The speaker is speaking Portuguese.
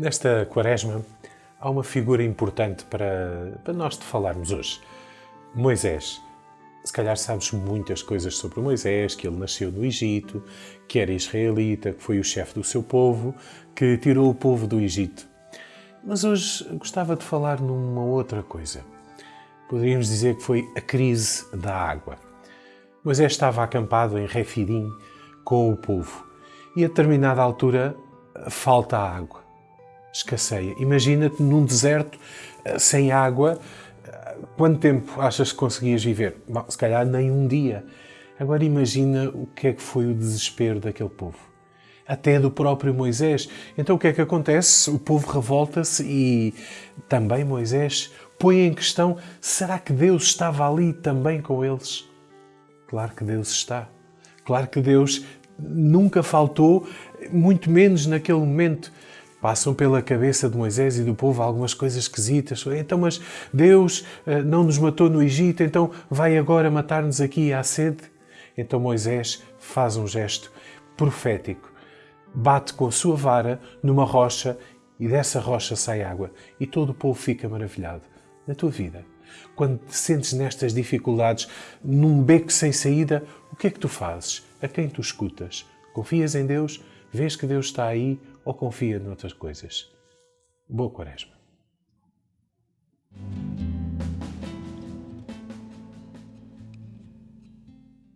Nesta quaresma, há uma figura importante para, para nós te falarmos hoje. Moisés. Se calhar sabes muitas coisas sobre Moisés, que ele nasceu no Egito, que era israelita, que foi o chefe do seu povo, que tirou o povo do Egito. Mas hoje gostava de falar numa outra coisa. Poderíamos dizer que foi a crise da água. Moisés estava acampado em Refidim com o povo e a determinada altura falta água escasseia. Imagina-te num deserto eh, sem água. Eh, quanto tempo achas que conseguias viver? Bom, se calhar nem um dia. Agora imagina o que é que foi o desespero daquele povo. Até do próprio Moisés. Então o que é que acontece? O povo revolta-se e também Moisés põe em questão: será que Deus estava ali também com eles? Claro que Deus está. Claro que Deus nunca faltou, muito menos naquele momento Passam pela cabeça de Moisés e do povo algumas coisas esquisitas. Então, mas Deus eh, não nos matou no Egito, então vai agora matar-nos aqui à sede? Então Moisés faz um gesto profético. Bate com a sua vara numa rocha e dessa rocha sai água. E todo o povo fica maravilhado. Na tua vida, quando te sentes nestas dificuldades, num beco sem saída, o que é que tu fazes? A quem tu escutas? Confias em Deus? Vês que Deus está aí ou confia noutras coisas? Boa Quaresma.